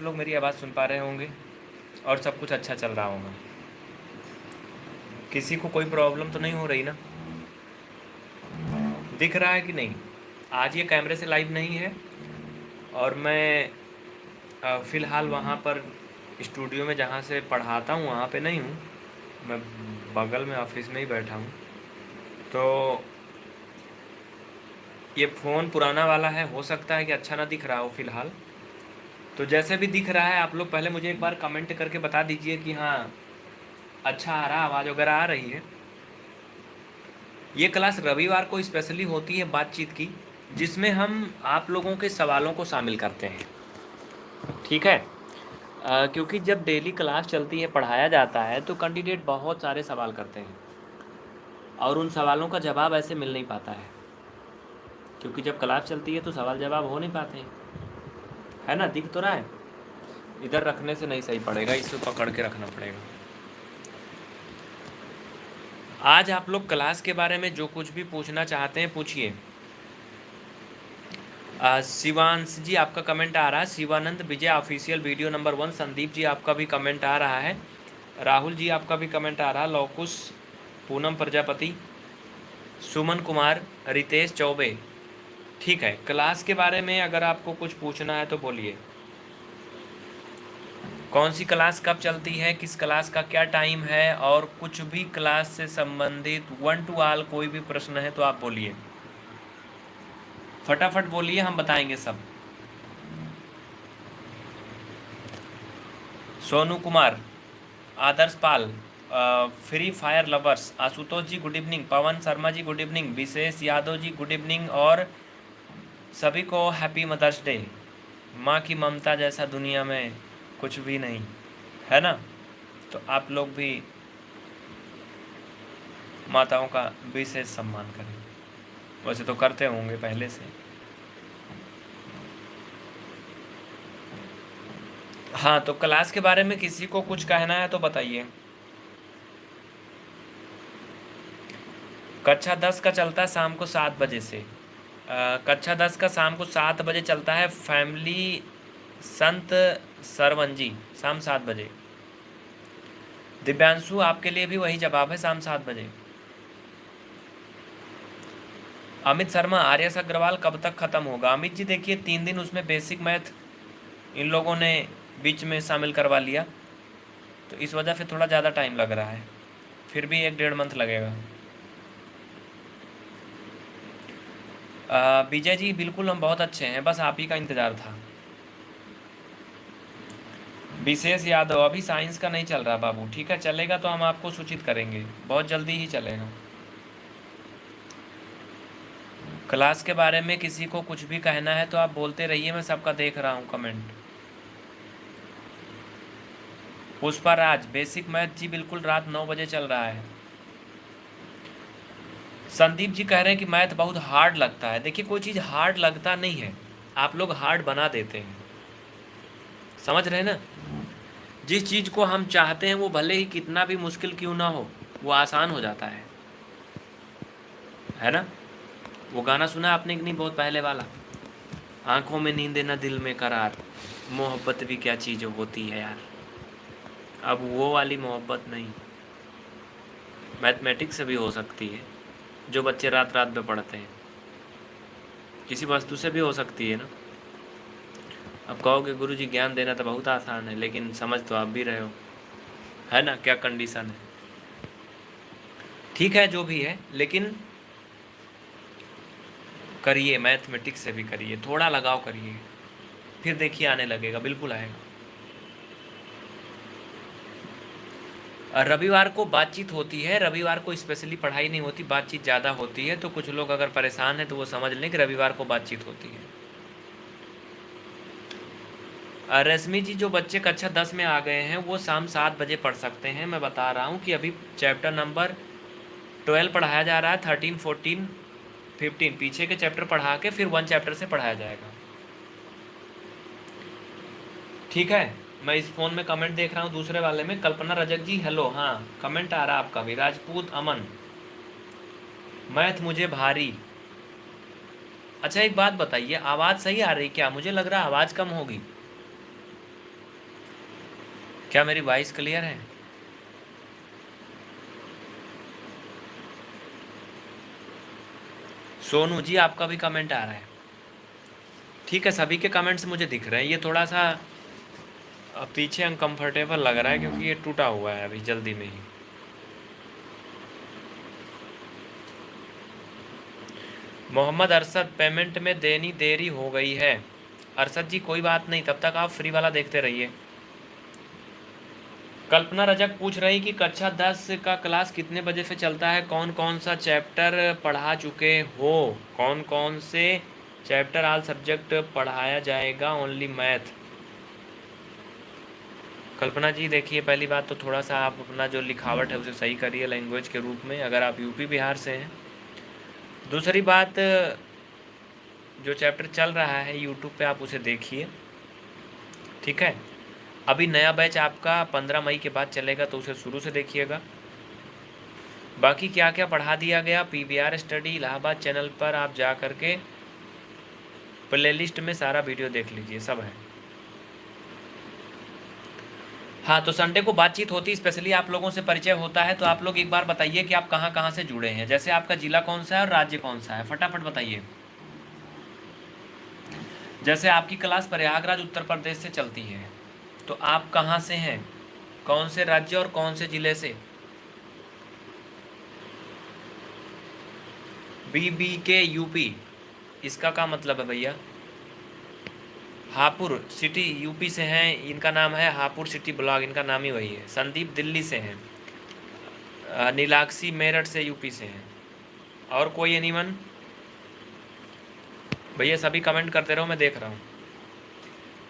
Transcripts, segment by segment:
लोग मेरी आवाज़ सुन पा रहे होंगे और सब कुछ अच्छा चल रहा होगा। किसी को कोई प्रॉब्लम तो नहीं हो रही ना? दिख रहा है कि नहीं? आज ये कैमरे से लाइव नहीं है और मैं फ़िलहाल वहाँ पर स्टूडियो में जहाँ से पढ़ाता हूँ, वहाँ पे नहीं हूँ। मैं बगल में ऑफ़िस में ही बैठा हूँ। तो ये फ़ोन पुराना वाला है, हो सकता है कि अच्छा ना दिख रहा हो फ़िलहाल। तो जैसे भी दिख रहा है आप लोग पहले मुझे एक बार कमेंट करके बता दीजिए कि हाँ अच्छा आ रहा आवाज़ वगैरह आ रही है। ये क्लास रविवार को स्पेशली होती है बातचीत की जिसमें हम आप लोगों के सवालों को शामिल करते हैं। ठीक है? आ, क्योंकि जब डेली क्लास चलती है पढ़ाया जाता है तो कैंडिडेट बहुत सारे सवाल करते हैं। और उन सवालों का जवाब ऐसे मिल नहीं पाता है। क्योंकि जब क्लास चलती है तो सवाल जवाब हो नहीं पाते हैं। है ना? दिख तो रहा है। इधर रखने से नहीं सही पड़ेगा, इसे पकड़ के रखना पड़ेगा। आज आप लोग क्लास के बारे में जो कुछ भी पूछना चाहते हैं, पूछिए। शिवांश जी, आपका कमेंट आ रहा है। Shivanand Vijay official video number one Sandeep ji, आपका भी कमेंट आ रहा है। राहुल जी, आपका भी कमेंट आ रहा है। लौकुश पूनम प्रजापति, सुमन कुमार, रितेश चौबे। ठीक है, क्लास के बारे में अगर आपको कुछ पूछना है तो बोलिए। कौन सी क्लास कब चलती है, किस क्लास का क्या टाइम है और कुछ भी क्लास से संबंधित वन टू आल कोई भी प्रश्न है तो आप बोलिए। फटाफट बोलिए, हम बताएँगे सब। Sonu Kumar, Adarsh Pal free fire lovers, Ashutosh ji good evening, Pavan Sharma ji good evening, Vishesh Yadav ji good evening और सभी को हैप्पी मदर्स डे माँ की ममता जैसा दुनिया में कुछ भी नहीं, है ना? तो आप लोग भी माताओं का विशेष सम्मान करें। वैसे तो करते होंगे पहले से। हाँ तो क्लास के बारे में किसी को कुछ कहना है तो बताइए। कक्षा दस का चलता है शाम को सात बजे से। कक्षा दस का शाम को सात बजे चलता है फैमिली संत सरवंजी, शाम सात बजे। दिव्यांशु, आपके लिए भी वही जवाब है शाम सात बजे। अमित शर्मा, आर्यस अग्रवाल कब तक ख़त्म होगा? अमित जी, देखिए, तीन दिन उसमें बेसिक मैथ इन लोगों ने बीच में शामिल करवा लिया। तो इस वजह से थोड़ा ज़्यादा टाइम लग रहा है। फिर भी एक डेढ़ मंथ लगेगा। विजय जी, बिल्कुल हम बहुत अच्छे हैं, बस आप ही का इंतज़ार था। विशेष यादव अभी साइंस का नहीं चल रहा बाबू, ठीक है, चलेगा तो हम आपको सूचित करेंगे, बहुत जल्दी ही चलेगा। क्लास के बारे में किसी को कुछ भी कहना है तो आप बोलते रहिए, मैं सबका देख रहा हूँ comment. Pushpa Raj, basic math ji, बिल्कुल रात नौ बजे चल रहा है। संदीप जी कह रहे हैं कि मैथ बहुत हार्ड लगता है। देखिए, कोई चीज़ हार्ड लगता नहीं है। आप लोग हार्ड बना देते हैं। समझ रहे हैं ना? जिस चीज़ को हम चाहते हैं, वो भले ही कितना भी मुश्किल क्यों ना हो, वो आसान हो जाता है। है ना? वो गाना सुना आपने कि नहीं बहुत पहले वाला? आँखों में नींद ना दिल में करार। मोहब्बत भी क्या चीज़ होती है यार। अब वो वाली मोहब्बत नहीं। मैथमेटिक्स से भी हो सकती है। जो बच्चे रात रात में पढ़ते हैं। किसी वस्तु से भी हो सकती है ना। अब कहोगे गुरु जी ज्ञान देना तो बहुत आसान है, लेकिन समझ तो आप भी रहे हो। है ना? क्या कंडीशन है? ठीक है, जो भी है, लेकिन करिए मैथमेटिक्स से भी करिए, थोड़ा लगाव करिए। फिर देखिए, आने लगेगा, बिल्कुल आएगा। रविवार को बातचीत होती है। रविवार को स्पेशली पढ़ाई नहीं होती, बातचीत ज़्यादा होती है तो कुछ लोग अगर परेशान हैं तो वो समझ लें कि रविवार को बातचीत होती है। रश्मि जी, जो बच्चे कक्षा दस में आ गए हैं, वो शाम सात बजे पढ़ सकते हैं। मैं बता रहा हूँ कि अभी चैप्टर नंबर ट्वेल्व पढ़ाया जा रहा है थर्टीन फोर्टीन फिफ्टीन पीछे के चैप्टर पढ़ा के फिर वन चैप्टर से पढ़ाया जाएगा। ठीक है? मैं इस फ़ोन में कमेंट देख रहा हूँ, दूसरे वाले में कल्पना रजक जी हेलो हाँ कमेंट आ रहा है आपका भी। राजपूत अमन, मैथ मुझे भारी। अच्छा एक बात बताइए, आवाज़ सही आ रही क्या? मुझे लग रहा आवाज़ कम होगी। क्या मेरी वॉइस क्लियर है? सोनू जी, आपका भी कमेंट आ रहा है। ठीक है, सभी के कमेंट्स मुझे दिख रहे हैं। ये थोड़ा सा पीछे अनकंफर्टेबल लग रहा है क्योंकि ये टूटा हुआ है अभी, जल्दी में ही। मोहम्मद अरसद पेमेंट में देनी देरी हो गई है। अरसद जी, कोई बात नहीं, तब तक आप फ्री वाला देखते रहिए। कल्पना रजक पूछ रही कि कक्षा दस का क्लास कितने बजे से चलता है? कौन कौन सा चैप्टर पढ़ा चुके हो? कौन कौन से चैप्टर आल सब्जेक्ट पढ़ाया जाएगा? ओनली मैथ कल्पना जी, देखिए, पहली बात तो थोड़ा सा आप अपना जो लिखावट है, उसे सही करिए लैंग्वेज के रूप में, अगर आप यूपी बिहार से हैं। दूसरी बात, जो चैप्टर चल रहा है यूट्यूब पे आप उसे देखिए, ठीक है? अभी नया बैच आपका पंद्रह मई के बाद चलेगा तो उसे शुरू से देखिएगा। बाकी क्या क्या पढ़ा दिया गया? P R study Allahabad channel पर आप जा कर के प्ले लिस्ट में सारा वीडियो देख लीजिए, सब है। हाँ तो संडे को बातचीत होती है स्पेशली आप लोगों से परिचय होता है तो आप लोग एक बार बताइए कि आप कहाँ कहाँ से जुड़े हैं। जैसे आपका जिला कौन सा है और राज्य कौन सा है? फटाफट बताइए। जैसे आपकी क्लास प्रयागराज उत्तर प्रदेश से चलती है तो आप कहाँ से हैं? कौन से राज्य और कौन से ज़िले से? बी बी के यूपी इसका क्या मतलब है भैया? हापुर सिटी यूपी से हैं, इनका नाम है हापुर सिटी ब्लॉक इनका नाम ही वही है। संदीप दिल्ली से हैं नीलाक्षी मेरठ से यूपी से हैं। और कोई एनीवन भैया, सभी कमेंट करते रहो, मैं देख रहा हूँ।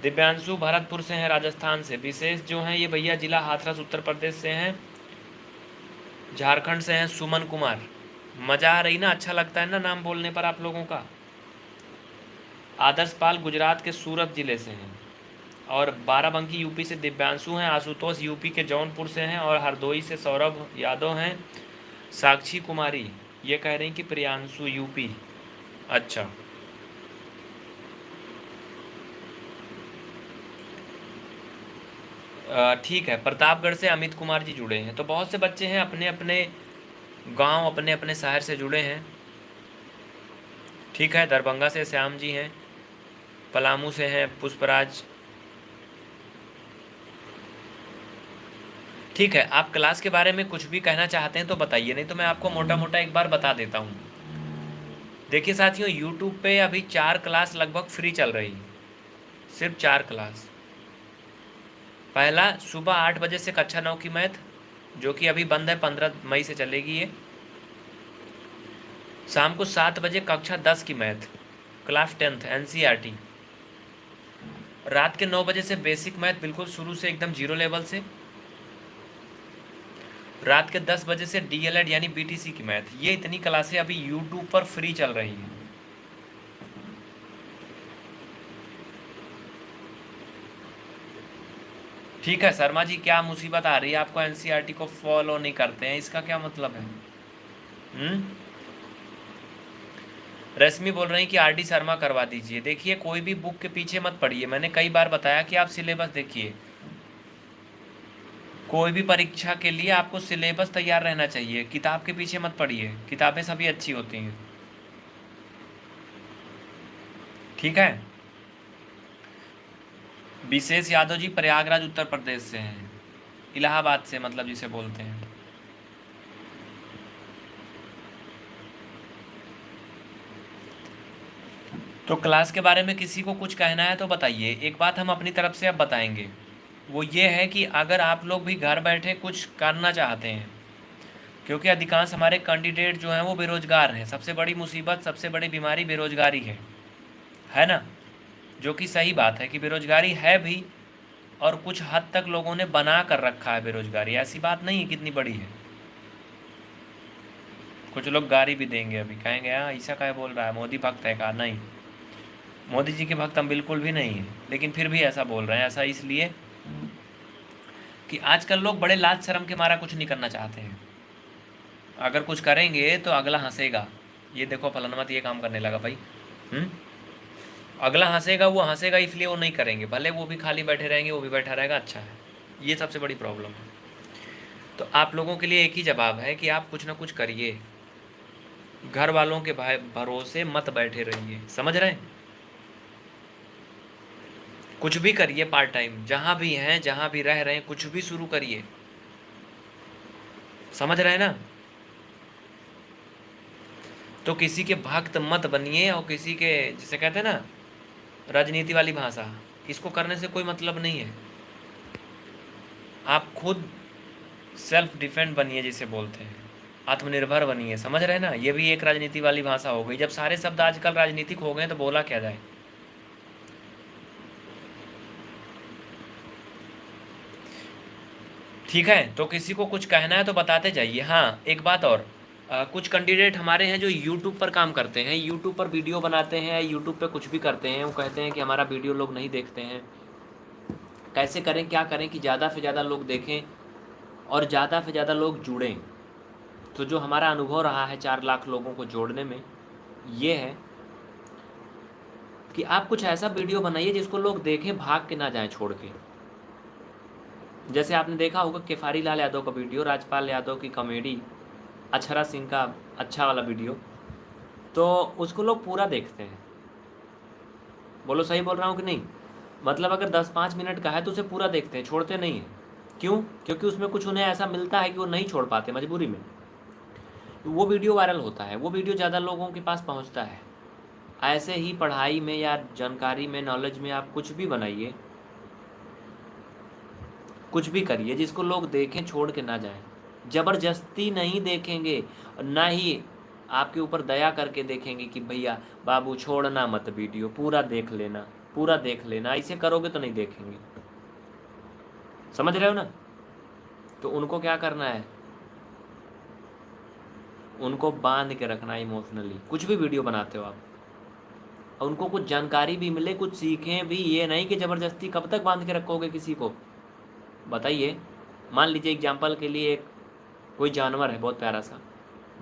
दिव्यांशु भरतपुर से हैं, राजस्थान से। विशेष जो हैं, ये भैया जिला हाथरस, उत्तर प्रदेश से हैं। झारखंड से हैं, सुमन कुमार। मज़ा आ रही ना? अच्छा लगता है ना नाम बोलने पर आप लोगों का? आदर्श पाल गुजरात के सूरत ज़िले से हैं। और बाराबंकी यूपी से दिव्यांशु हैं, आशुतोष यूपी के जौनपुर से हैं और हरदोई से सौरभ यादव हैं। साक्षी कुमारी, ये कह रही कि प्रियांशु यूपी। अच्छा। ठीक है, प्रतापगढ़ से अमित कुमार जी जुड़े हैं। तो बहुत से बच्चे हैं अपने अपने गाँव अपने अपने शहर से जुड़े हैं। ठीक है, दरभंगा से श्याम जी हैं। पलामू से हैं, पुष्पराज। ठीक है, आप क्लास के बारे में कुछ भी कहना चाहते हैं तो बताइए, नहीं तो मैं आपको मोटा मोटा एक बार बता देता हूँ। देखिए साथियों यूट्यूब पे अभी चार क्लास लगभग फ्री चल रही है। सिर्फ़ चार क्लास। पहला, सुबह आठ बजे से कक्षा नौ की मैथ, जो कि अभी बंद है, पंद्रह मई से चलेगी ये। शाम को सात बजे कक्षा दस की मैथ, क्लास टेंथ एन रात के नौ बजे से बेसिक मैथ बिल्कुल शुरू से एकदम ज़ीरो लेवल से। रात के दस बजे से डीएलएड यानी बीटीसी की मैथ ये इतनी क्लासें अभी यूट्यूब पर फ्री चल रही हैं। ठीक है, शर्मा जी, क्या मुसीबत आ रही है? आपको एनसीईआरटी को फॉलो नहीं करते हैं। इसका क्या मतलब है? हम्म? रश्मि बोल रही कि आर डी शर्मा करवा दीजिए। देखिए, कोई भी बुक के पीछे मत पढ़िए मैंने कई बार बताया कि आप सिलेबस देखिए। कोई भी परीक्षा के लिए आपको सिलेबस तैयार रहना चाहिए। किताब के पीछे मत पढ़िए किताबें सभी अच्छी होती हैं। ठीक है? विशेष यादव जी प्रयागराज, उत्तर प्रदेश से हैं। इलाहाबाद से मतलब जिसे बोलते हैं। तो क्लास के बारे में किसी को कुछ कहना है तो बताइए। एक बात हम अपनी तरफ़ से अब बताएँगे। वो ये है कि अगर आप लोग भी घर बैठे कुछ करना चाहते हैं, क्योंकि अधिकांश हमारे कैंडिडेट जो हैं वो बेरोज़गार हैं। सबसे बड़ी मुसीबत, सबसे बड़ी बीमारी बेरोज़गारी है। है ना? जो कि सही बात है कि बेरोज़गारी है भी और कुछ हद तक लोगों ने बना कर रखा है बेरोज़गारी। ऐसी बात नहीं है कितनी बड़ी है। कुछ लोग गाड़ी भी देंगे अभी। कहेंगे हाँ ऐसा क्या बोल रहा है? मोदी भक्त है कहा? नहीं। मोदी जी के भक्त हम बिल्कुल भी नहीं हैं, लेकिन फिर भी ऐसा बोल रहे हैं, ऐसा इसलिए कि आजकल लोग बड़े लाज शर्म के मारा कुछ नहीं करना चाहते हैं। अगर कुछ करेंगे तो अगला हंसेगा। ये देखो फलनमत ये काम करने लगा भाई। हम्म? अगला हंसेगा, वो हंसेगा, इसलिए वो नहीं करेंगे। भले वो भी खाली बैठे रहेंगे, वो भी बैठा रहेगा अच्छा है। ये सबसे बड़ी प्रॉब्लम है। तो आप लोगों के लिए एक ही जवाब है कि आप कुछ ना कुछ करिए। घर वालों के भरोसे मत बैठे रहिए। समझ रहे हैं? कुछ भी करिए पार्ट टाइम जहाँ भी हैं, जहाँ भी रह रहे हैं, कुछ भी शुरू करिए। समझ रहे हैं ना? तो किसी के भक्त मत बनिए और किसी के, जिसे कहते हैं ना, राजनीति वाली भाषा, इसको करने से कोई मतलब नहीं है। आप खुद सेल्फ डिफेंड बनिए, जिसे बोलते हैं। आत्मनिर्भर बनिए, समझ रहे ना? ये भी एक राजनीति वाली भाषा हो गई। जब सारे शब्द आजकल राजनीतिक हो गए तो बोला क्या जाए? ठीक है तो किसी को कुछ कहना है तो बताते जाइए। हाँ एक बात और। आ, कुछ कैंडिडेट हमारे हैं जो यूट्यूब पर काम करते हैं यूट्यूब पर वीडियो बनाते हैं यूट्यूब पर कुछ भी करते हैं वो कहते हैं कि हमारा वीडियो लोग नहीं देखते हैं। कैसे करें क्या करें कि ज़्यादा से ज़्यादा लोग देखें और ज़्यादा से ज़्यादा लोग जुड़ें। तो जो हमारा अनुभव रहा है चार लाख लोगों को जोड़ने में ये है कि आप कुछ ऐसा वीडियो बनाइए जिसको लोग देखें भाग के ना जाएँ छोड़ के। जैसे आपने देखा होगा, केफारी लाल यादव का वीडियो, राजपाल यादव की कॉमेडी, अक्षरा सिंह का अच्छा वाला वीडियो। तो उसको लोग पूरा देखते हैं। बोलो, सही बोल रहा हूँ कि नहीं? मतलब अगर दस पाँच मिनट का है तो उसे पूरा देखते हैं, छोड़ते नहीं हैं। क्यों? क्योंकि उसमें कुछ उन्हें ऐसा मिलता है कि वो नहीं छोड़ पाते मजबूरी में। वो वीडियो वायरल होता है, वो वीडियो ज़्यादा लोगों के पास पहुँचता है। ऐसे ही पढ़ाई में या जानकारी में, नॉलेज में आप कुछ भी बनाइए कुछ भी करिए, जिसको लोग देखें छोड़ के ना जाएँ। ज़बरदस्ती नहीं देखेंगे, ना ही आपके ऊपर दया करके देखेंगे कि भैया, बाबू छोड़ना मत वीडियो, पूरा देख लेना, पूरा देख लेना, ऐसे करोगे तो नहीं देखेंगे। समझ रहे हो ना? तो उनको क्या करना है? उनको बाँध के रखना इमोशनली कुछ भी वीडियो बनाते हो आप। और उनको कुछ जानकारी भी मिले, कुछ सीखें भी, ये नहीं कि ज़बरदस्ती कब तक बाँध के रखोगे किसी को। बताइए, मान लीजिए एग्ज़ाम्पल के लिए एक कोई जानवर है बहुत प्यारा सा,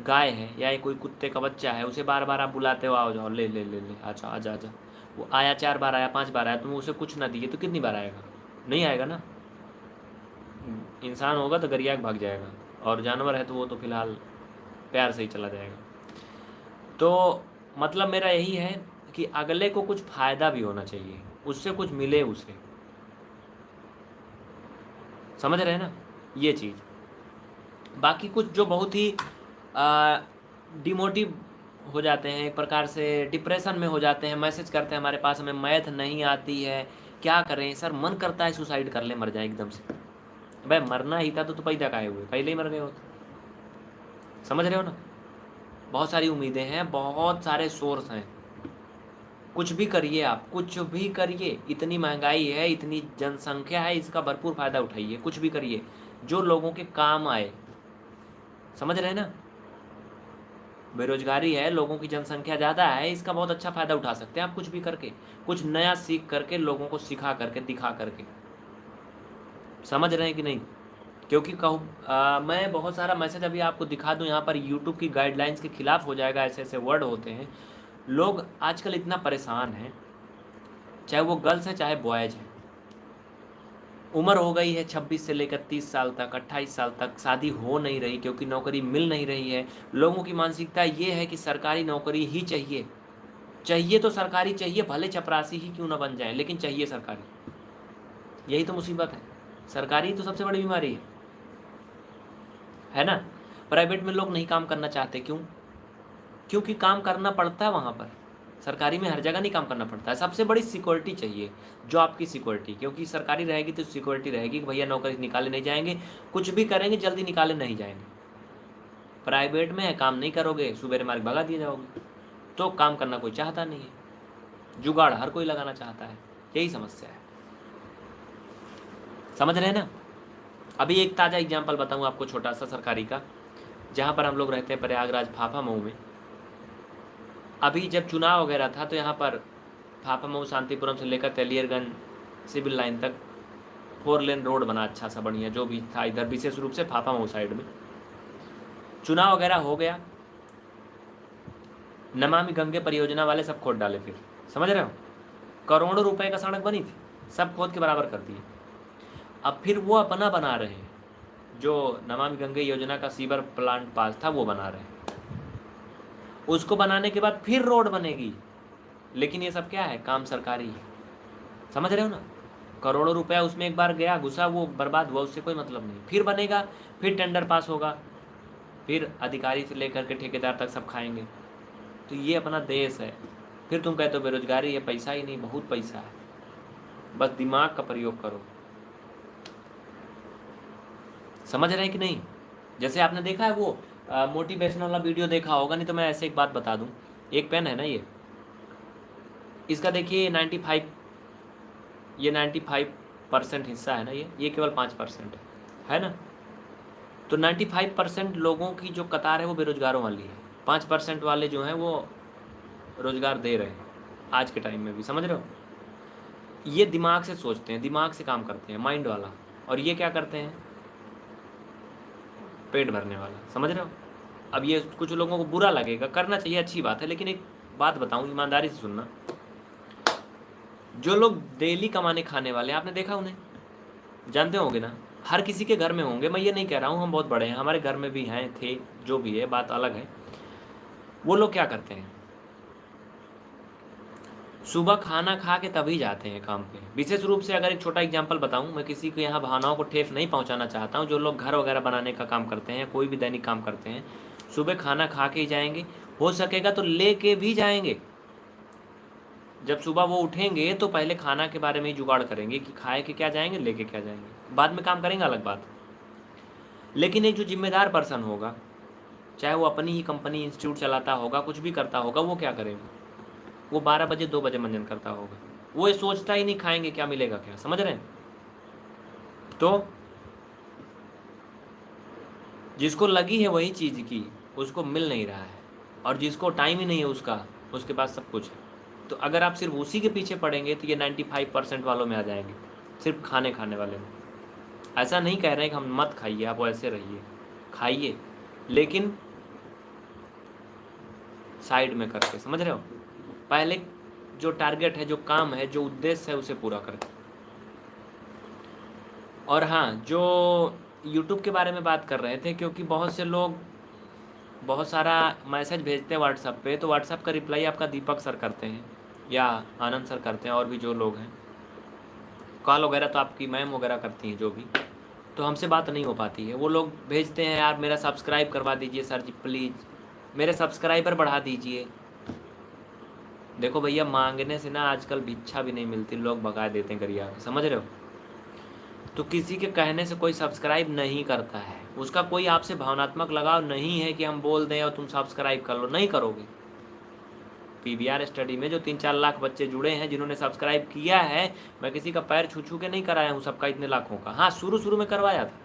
गाय है या कोई कुत्ते का बच्चा है, उसे बार बार आप बुलाते हो, आओ जाओ, ले ले ले ले अच्छा आजा आजा वो आया चार बार आया, पाँच बार आया तुम उसे कुछ ना दिए तो कितनी बार आएगा? नहीं आएगा ना? इंसान होगा तो गरिया भाग जाएगा, और जानवर है तो वो तो फ़िलहाल प्यार से ही चला जाएगा। तो मतलब मेरा यही है कि अगले को कुछ फ़ायदा भी होना चाहिए, उससे कुछ मिले उसे। समझ रहे हैं ना? ये चीज़। बाकी कुछ जो बहुत ही डिमोटिव हो जाते हैं एक प्रकार से डिप्रेशन में हो जाते हैं मैसेज करते हैं हमारे पास हमें मैथ नहीं आती है क्या करें? सर मन करता है सुसाइड कर ले मर जाए एकदम से। भाई मरना ही था तो, तो पैदा काहे हुए पहले ही मर गए होते समझ रहे हो ना? बहुत सारी उम्मीदें हैं बहुत सारे सोर्स हैं। कुछ भी करिए आप, कुछ भी करिए, इतनी महँगाई है, इतनी जनसंख्या है, इसका भरपूर फ़ायदा उठाइए, कुछ भी करिए, जो लोगों के काम आए। समझ रहे ना? बेरोजगारी है, लोगों की जनसंख्या ज़्यादा है, इसका बहुत अच्छा फ़ायदा उठा सकते हैं आप कुछ भी करके, कुछ नया सीख करके, लोगों को सिखा करके, दिखा करके। समझ रहे हैं कि नहीं? क्योंकि कहूँ मैं बहुत सारा मैसेज अभी आपको दिखा दूँ, यहाँ पर यूट्यूब की गाइडलाइंस के खिलाफ हो जाएगा ऐसे ऐसे वर्ड होते हैं। लोग आजकल इतना परेशान हैं, चाहे वो गर्ल्स हैं, चाहे बॉयज़ हैं। उम्र हो गई है 26 से लेकर 30 साल तक 28 साल तक, शादी हो नहीं रही क्योंकि नौकरी मिल नहीं रही है। लोगों की मानसिकता ये है कि सरकारी नौकरी ही चाहिए। चाहिए तो सरकारी, चाहिए भले चपरासी ही क्यों ना बन जाए, लेकिन चाहिए सरकारी। यही तो मुसीबत है। सरकारी तो सबसे बड़ी बीमारी है। है ना? प्राइवेट में लोग नहीं काम करना चाहते, क्यों? क्योंकि काम करना पड़ता है वहाँ पर। सरकारी में हर जगह नहीं काम करना पड़ता है। सबसे बड़ी सिक्योरिटी चाहिए जो आपकी सिक्योरिटी, क्योंकि सरकारी रहेगी तो सिक्योरिटी रहेगी कि भैया नौकरी निकाले नहीं जाएँगे, कुछ भी करेंगे जल्दी निकाले नहीं जाएँगे। प्राइवेट में काम नहीं करोगे सुबह मार्ग भगा दिए जाओगे। तो काम करना कोई चाहता नहीं है। जुगाड़ हर कोई लगाना चाहता है। यही समस्या है। समझ रहे हैं ना? अभी एक ताज़ा एग्ज़ाम्पल बताऊँ आपको छोटा सा सरकारी का, जहाँ पर हम लोग रहते हैं प्रयागराज फाफा मऊ में। अभी जब चुनाव वगैरह था तो यहाँ पर फाफा मऊ शांतिपुरम से लेकर तेलियरगंज सिविल लाइन तक फोर लेन रोड बना अच्छा सा, बढ़िया, जो भी था इधर, विशेष रूप से फाफा मऊ साइड में। चुनाव वगैरह हो गया। नमामि गंगे परियोजना वाले सब खोद डाले फिर। समझ रहे हो? करोड़ों रुपए का सड़क बनी थी। सब खोद के बराबर कर दिए। अब फिर वो अपना बना रहे हैं। जो नमामि गंगे योजना का सीवर प्लांट पास था, वो बना रहे हैं। उसको बनाने के बाद फिर रोड बनेगी। लेकिन ये सब क्या है? काम सरकारी है। समझ रहे हो ना? करोड़ों रुपया उसमें एक बार गया, घुसा, वो बर्बाद हुआ, उससे कोई मतलब नहीं। फिर बनेगा, फिर टेंडर पास होगा। फिर अधिकारी से लेकर के ठेकेदार तक सब खाएँगे। तो ये अपना देश है। फिर तुम कहते हो बेरोजगारी है पैसा ही नहीं, बहुत पैसा है। बस दिमाग का प्रयोग करो। समझ रहे हैं कि नहीं? जैसे आपने देखा है वो मोटिवेशन वाला वीडियो देखा होगा, नहीं तो मैं ऐसे एक बात बता दूँ। एक पेन है ना ये? इसका देखिए नाइन्टी फाइव ये नाइन्टी फाइव परसेंट हिस्सा है ना ये? ये केवल पाँच परसेंट है ना? तो नाइन्टी फाइव परसेंट लोगों की जो कतार है वो बेरोजगारों वाली है। पाँच परसेंट वाले जो हैं वो रोज़गार दे रहे हैं, आज के टाइम में भी, समझ रहे हो? ये दिमाग से सोचते हैं, दिमाग से काम करते हैं माइंड वाला। और ये क्या करते हैं? पेट भरने वाला। समझ रहे हो? अब ये कुछ लोगों को बुरा लगेगा, करना चाहिए, अच्छी बात है, लेकिन एक बात बताऊँ, ईमानदारी से सुनना। जो लोग डेली कमाने खाने वाले आपने देखा उन्हें? जानते होंगे ना? हर किसी के घर में होंगे, मैं ये नहीं कह रहा हूँ, हम बहुत बड़े हैं, हमारे घर में भी हैं, थे, जो भी है, बात अलग है। वो लोग क्या करते हैं? सुबह खाना खा के तभी जाते हैं काम पे। विशेष रूप से अगर एक छोटा एग्जांपल बताऊँ, मैं किसी को यहाँ भावनाओं को ठेफ नहीं पहुँचाना चाहता हूँ, जो लोग घर वगैरह बनाने का काम करते हैं, कोई भी दैनिक काम करते हैं, सुबह खाना खा के ही जाएँगे। हो सकेगा तो ले के भी जाएँगे। जब सुबह वो उठेंगे तो पहले खाना के बारे में ही जुगाड़ करेंगे कि खाए के क्या जाएँगे, लेके क्या जाएँगे। बाद में काम करेंगे अलग बात। लेकिन एक जो जिम्मेदार पर्सन होगा, चाहे वो अपनी ही कंपनी इंस्टीट्यूट चलाता होगा, कुछ भी करता होगा, वो क्या करेगा? वो बारह बजे, दो बजे मंजन करता होगा। वो ये सोचता ही नहीं खाएँगे, क्या मिलेगा क्या? समझ रहे हैं? तो जिसको लगी है वही चीज़ की, उसको मिल नहीं रहा है। और जिसको टाइम ही नहीं है उसका, उसके पास सब कुछ है। तो अगर आप सिर्फ़ उसी के पीछे पड़ेंगे तो ये नाइन्टी फाइव परसेंट वालों में आ जाएँगे, सिर्फ़ खाने खाने वाले में। ऐसा नहीं कह रहे हैं कि हम मत खाइए, आप ऐसे रहिए, खाइए, लेकिन साइड में करके, समझ रहे हो? पहले जो टारगेट है, जो काम है, जो उद्देश्य है, उसे पूरा करें। और हाँ जो यूट्यूब के बारे में बात कर रहे थे, क्योंकि बहुत से लोग बहुत सारा मैसेज भेजते हैं व्हाट्सअप पे तो व्हाट्सअप का रिप्लाई आपका दीपक सर करते हैं, या आनंद सर करते हैं, और भी जो लोग हैं। कॉल वगैरह तो आपकी मैम वगैरह करती हैं, जो भी। तो हमसे बात नहीं हो पाती है। वो लोग भेजते हैं, यार, मेरा सब्सक्राइब करवा दीजिए सर जी प्लीज़ मेरे सब्सक्राइबर बढ़ा दीजिए। देखो भैया, मांगने से ना आजकल भिक्षा भी नहीं मिलती, लोग भगा देते हैं गरिया। समझ रहे हो? तो किसी के कहने से कोई सब्सक्राइब नहीं करता है। उसका कोई आपसे भावनात्मक लगाव नहीं है कि हम बोल दें और तुम सब्सक्राइब कर लो। नहीं करोगे। पीवीआर स्टडी में जो तीन चार लाख बच्चे जुड़े हैं, जिन्होंने सब्सक्राइब किया है, मैं किसी का पैर छू छू के नहीं कराया हूँ सबका इतने लाखों का। हाँ शुरू शुरू में करवाया था।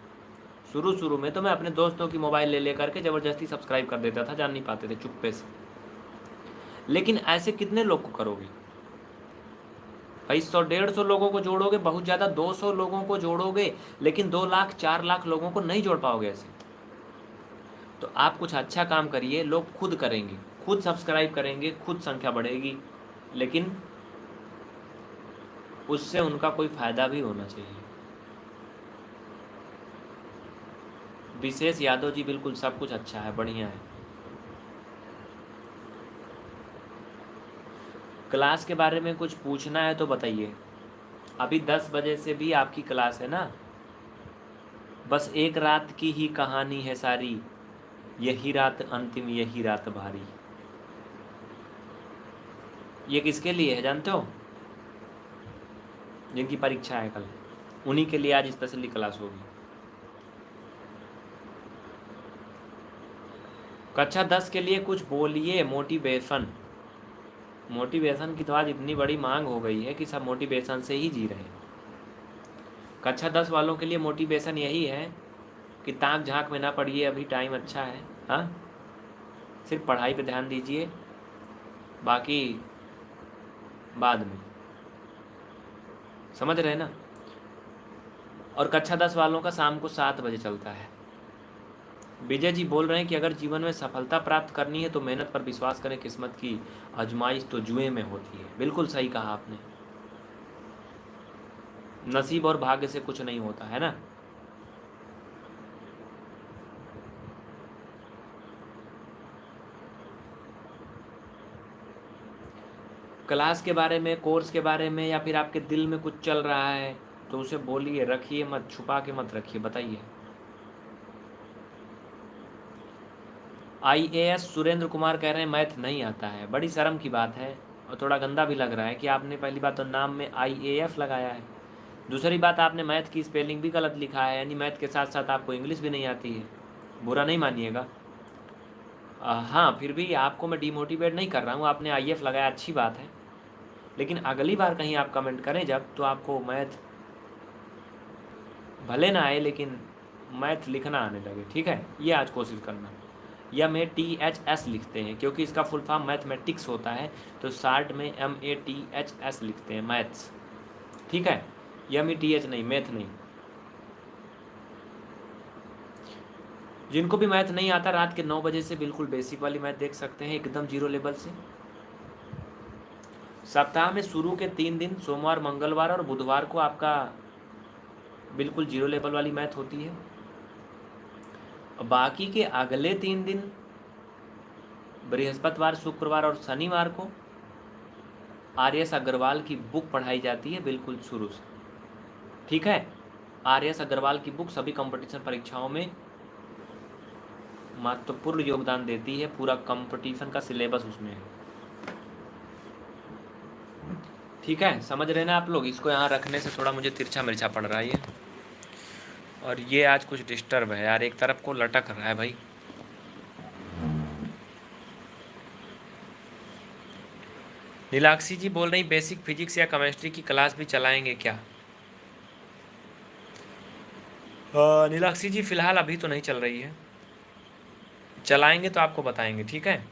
शुरू शुरू में तो मैं अपने दोस्तों की मोबाइल ले लेकर के ज़बरदस्ती सब्सक्राइब कर देता था, जान नहीं पाते थे चुप्पे से। लेकिन ऐसे कितने लोग को करोगे? भाई सौ, डेढ़ सौ लोगों को जोड़ोगे, बहुत ज़्यादा दो सौ लोगों को जोड़ोगे, लेकिन दो लाख, चार लाख लोगों को नहीं जोड़ पाओगे ऐसे। तो आप कुछ अच्छा काम करिए, लोग खुद करेंगे, खुद सब्सक्राइब करेंगे, खुद संख्या बढ़ेगी, लेकिन उससे उनका कोई फ़ायदा भी होना चाहिए। विशेष यादव जी, बिल्कुल सब कुछ अच्छा है, बढ़िया है। क्लास के बारे में कुछ पूछना है तो बताइए। अभी दस बजे से भी आपकी क्लास है ना? बस एक रात की ही कहानी है सारी। यही रात अंतिम, यही रात भारी ये किसके लिए है, जानते हो? जिनकी परीक्षा है कल। उन्हीं के लिए आज स्पेशली क्लास होगी। कक्षा दस के लिए कुछ बोलिए मोटिवेशन मोटिवेशन की तो आज इतनी बड़ी मांग हो गई है कि सब मोटिवेशन से ही जी रहे हैं। कक्षा दस वालों के लिए मोटिवेशन यही है कि ताक झाँक में ना पढ़िए अभी टाइम अच्छा है। हाँ? सिर्फ़ पढ़ाई पे ध्यान दीजिए, बाकी बाद में। समझ रहे ना? और कक्षा दस वालों का शाम को सात बजे चलता है। विजय जी बोल रहे हैं कि अगर जीवन में सफलता प्राप्त करनी है तो मेहनत पर विश्वास करें, किस्मत की आजमाइश तो जुए में होती है। बिल्कुल सही कहा आपने। नसीब और भाग्य से कुछ नहीं होता, है ना? क्लास के बारे में, कोर्स के बारे में या फिर आपके दिल में कुछ चल रहा है तो उसे बोलिए, रखिए मत, छुपा के मत रखिए, बताइए। I A S Surendra Kumar कह रहे हैं, मैथ नहीं आता है। बड़ी शर्म की बात है, और थोड़ा गंदा भी लग रहा है कि आपने पहली बात तो नाम में आई ए एफ़ लगाया है। दूसरी बात, आपने मैथ की स्पेलिंग भी गलत लिखा है, यानी मैथ के साथ साथ आपको इंग्लिश भी नहीं आती है। बुरा नहीं मानिएगा। हाँ फिर भी आपको मैं डीमोटिवेट नहीं कर रहा हूँ, आपने आई लगाया, अच्छी बात है। लेकिन अगली बार कहीं आप कमेंट करें जब तो आपको मैथ भले ना आए, लेकिन मैथ लिखना आने लगे, ठीक है? ये आज कोशिश करना। या में टी एच एस लिखते हैं, क्योंकि इसका फुल फॉर्म मैथमेटिक्स होता है तो शार्ट में M A T H S लिखते हैं मैथ्स ठीक है? एम ई टी एच नहीं मैथ नहीं। जिनको भी मैथ नहीं आता, रात के नौ बजे से बिल्कुल बेसिक वाली मैथ देख सकते हैं, एकदम ज़ीरो लेवल से। सप्ताह में शुरू के तीन दिन, सोमवार, मंगलवार और बुधवार को आपका बिल्कुल ज़ीरो लेवल वाली मैथ होती है। बाकी के अगले तीन दिन, बृहस्पतिवार, शुक्रवार और शनिवार को आर एस अग्रवाल की बुक पढ़ाई जाती है बिल्कुल शुरू से। ठीक है? आर एस अग्रवाल की बुक सभी कंपटीशन परीक्षाओं में महत्वपूर्ण योगदान देती है। पूरा कंपटीशन का सिलेबस उसमें है। ठीक है? समझ रहे ना आप लोग? इसको यहाँ रखने से थोड़ा मुझे तिरछा मिर्चा पड़ रहा है ये। और ये आज कुछ डिस्टर्ब है यार, एक तरफ़ को लटक रहा है भाई। नीलाक्षी जी बोल रही बेसिक फिजिक्स या केमिस्ट्री की क्लास भी चलाएँगे क्या? नीलाक्षी जी, फ़िलहाल अभी तो नहीं चल रही है। चलाएँगे तो आपको बताएँगे, ठीक है?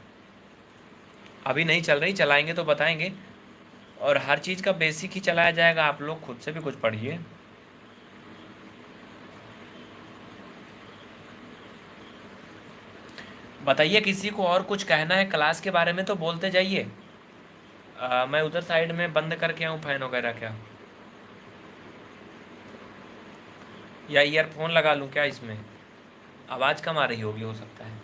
अभी नहीं चल रही, चलाएँगे तो बताएँगे। और हर चीज़ का बेसिक ही चलाया जाएगा, आप लोग खुद से भी कुछ पढ़िए। बताइए, किसी को और कुछ कहना है क्लास के बारे में तो बोलते जाइए। मैं उधर साइड में बंद करके आऊँ, फ़ैन वगैरह क्या? या ईयरफोन लगा लूँ क्या इसमें? आवाज़ कम आ रही होगी, हो सकता है।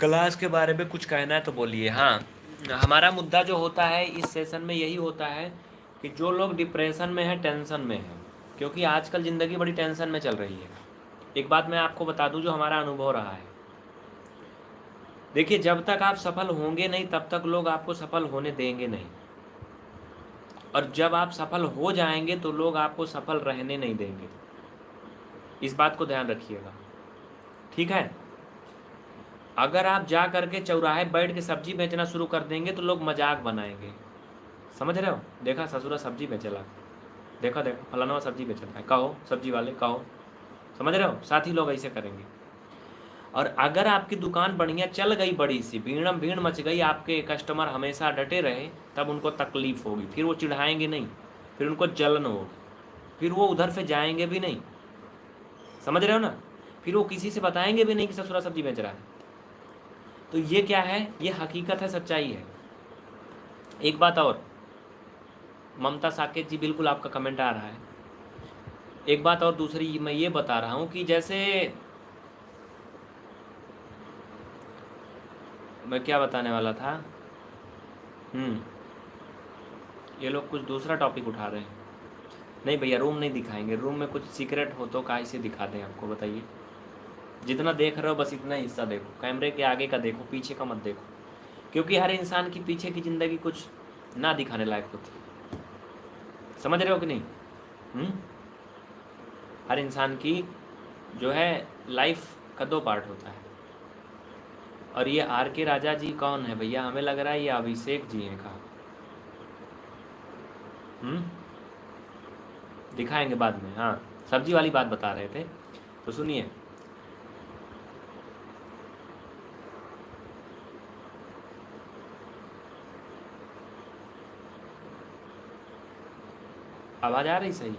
क्लास के बारे में कुछ कहना है तो बोलिए। हाँ हमारा मुद्दा जो होता है, इस सेशन में यही होता है कि जो लोग डिप्रेशन में है टेंशन में है, क्योंकि आजकल ज़िंदगी बड़ी टेंशन में चल रही है। एक बात मैं आपको बता दूँ जो हमारा अनुभव रहा है। देखिए, जब तक आप सफल होंगे नहीं, तब तक लोग आपको सफल होने देंगे नहीं। और जब आप सफल हो जाएँगे तो लोग आपको सफल रहने नहीं देंगे। इस बात को ध्यान रखिएगा। ठीक है? अगर आप जा करके चौराहे बैठ के सब्ज़ी बेचना शुरू कर देंगे तो लोग मज़ाक बनाएँगे। समझ रहे हो? देखा, ससुरा सब्ज़ी बेचला। देखा, देखो, फलाना सब्ज़ी बेच रहा है कहो, सब्ज़ी वाले, कहो। समझ रहे हो? साथ लोग ऐसे करेंगे। और अगर आपकी दुकान बढ़िया चल गई बड़ी सी भीड़म भीड़ मच गई, आपके कस्टमर हमेशा डटे रहे, तब उनको तकलीफ़ होगी। फिर वो चिढ़ाएँगे नहीं, फिर उनको जलन होगी। फिर वो उधर से जाएँगे भी नहीं। समझ रहे हो ना? फिर वो किसी से बताएँगे भी नहीं कि ससुरा सब्ज़ी बेच रहा है। तो ये क्या है? ये हकीकत है, सच्चाई है। एक बात और, ममता साकेत जी, बिल्कुल आपका कमेंट आ रहा है। एक बात और दूसरी मैं ये बता रहा हूँ कि जैसे मैं क्या बताने वाला था? हम्म। ये लोग कुछ दूसरा टॉपिक उठा रहे हैं। नहीं भैया रूम नहीं दिखाएँगे। रूम में कुछ सीक्रेट हो तो काहे से दिखा दें आपको, बताइए। जितना देख रहे हो, बस इतना हिस्सा देखो। कैमरे के आगे का देखो, पीछे का मत देखो। क्योंकि हर इंसान की पीछे की ज़िंदगी कुछ ना दिखाने लायक होती। समझ रहे हो कि नहीं? हुँ? हर इंसान की जो है लाइफ का दो पार्ट होता है। और ये आर के राजा जी कौन है भैया? हमें लग रहा है ये अभिषेक जी हैं कहा? दिखाएँगे बाद में हाँ। सब्ज़ी वाली बात बता रहे थे तो सुनिए। आवाज़ आ रही सही?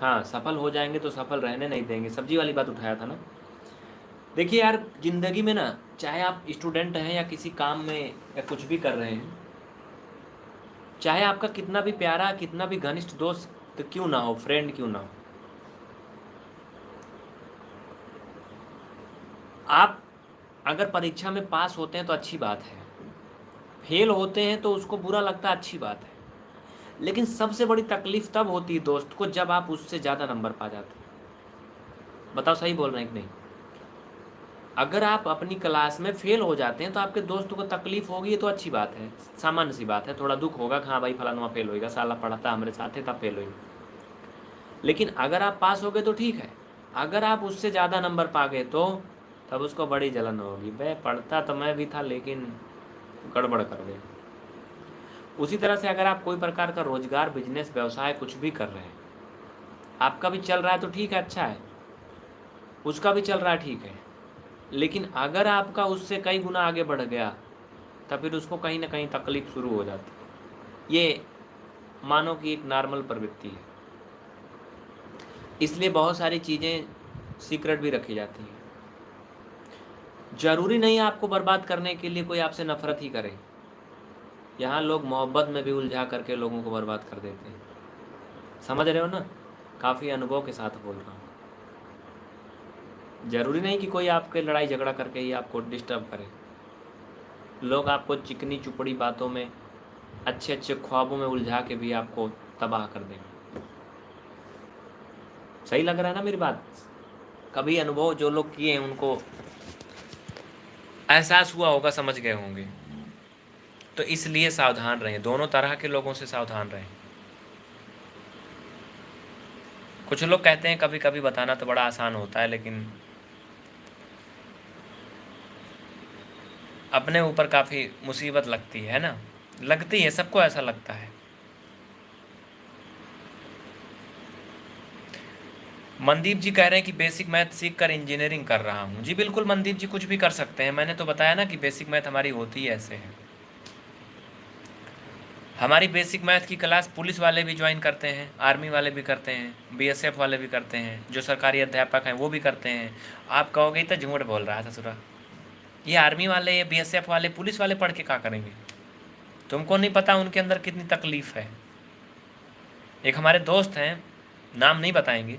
हाँ सफल हो जाएँगे तो सफल रहने नहीं देंगे। सब्ज़ी वाली बात उठाया था ना? देखिए यार, ज़िंदगी में ना, चाहे आप स्टूडेंट हैं या किसी काम में या कुछ भी कर रहे हैं, चाहे आपका कितना भी प्यारा, कितना भी घनिष्ठ दोस्त क्यों ना हो फ्रेंड क्यों ना हो, आप अगर परीक्षा में पास होते हैं तो अच्छी बात है। फेल होते हैं तो उसको बुरा लगता अच्छी बात है। लेकिन सबसे बड़ी तकलीफ़ तब होती है दोस्त को जब आप उससे ज़्यादा नंबर पा जाते हैं। बताओ सही बोल रहे हैं कि नहीं? अगर आप अपनी क्लास में फेल हो जाते हैं तो आपके दोस्त को तकलीफ़ होगी, ये तो अच्छी बात है। सामान्य सी बात है, थोड़ा दुख होगा, कि हाँ भाई फलानुआ फेल होएगा, साला पढ़ाता हमारे साथ है, तब फेल होएगा। लेकिन अगर आप पास हो गए तो ठीक है। अगर आप उससे ज़्यादा नंबर पा गए तो तब उसको बड़ी जलन होगी। भाई पढ़ता तो मैं भी था, लेकिन गड़बड़ कर गए उसी तरह से अगर आप कोई प्रकार का रोज़गार बिज़नेस व्यवसाय कुछ भी कर रहे हैं, आपका भी चल रहा है तो ठीक है अच्छा है। उसका भी चल रहा है, ठीक है। लेकिन अगर आपका उससे कई गुना आगे बढ़ गया तो फिर उसको कहीं ना कहीं तकलीफ़ शुरू हो जाती ये मानो कि एक नॉर्मल प्रवृत्ति है। इसलिए बहुत सारी चीज़ें सीक्रेट भी रखी जाती हैं। ज़रूरी नहीं आपको बर्बाद करने के लिए कोई आपसे नफरत ही करे। यहाँ लोग मोहब्बत में भी उलझा करके लोगों को बर्बाद कर देते हैं। समझ रहे हो ना? काफ़ी अनुभव के साथ बोल रहा हूँ। ज़रूरी नहीं कि कोई आपके लड़ाई झगड़ा करके ही आपको डिस्टर्ब करे। लोग आपको चिकनी चुपड़ी बातों में अच्छे अच्छे ख्वाबों में उलझा के भी आपको तबाह कर देंगे। सही लग रहा है ना मेरी बात? कभी अनुभव जो लोग किए हैं उनको एहसास हुआ होगा, समझ गए होंगे। तो इसलिए सावधान रहें। दोनों तरह के लोगों से सावधान रहें। कुछ लोग कहते हैं कभी कभी बताना तो बड़ा आसान होता है, लेकिन अपने ऊपर काफ़ी मुसीबत लगती है ना? लगती है, सबको ऐसा लगता है। मनदीप जी कह रहे हैं कि बेसिक मैथ सीख कर इंजीनियरिंग कर रहा हूँ। जी, बिल्कुल मनदीप जी कुछ भी कर सकते हैं। मैंने तो बताया ना कि बेसिक मैथ हमारी होती है ऐसे। है हमारी बेसिक मैथ की क्लास पुलिस वाले भी ज्वाइन करते हैं आर्मी वाले भी करते हैं बीएसएफ वाले भी करते हैं, जो सरकारी अध्यापक हैं वो भी करते हैं। आप कहोगे तो झूठ बोल रहा था सुरा ये आर्मी वाले, या बी वाले, पुलिस वाले पढ़ के क्या करेंगे? तुमको नहीं पता उनके अंदर कितनी तकलीफ़ है। एक हमारे दोस्त हैं, नाम नहीं बताएँगे।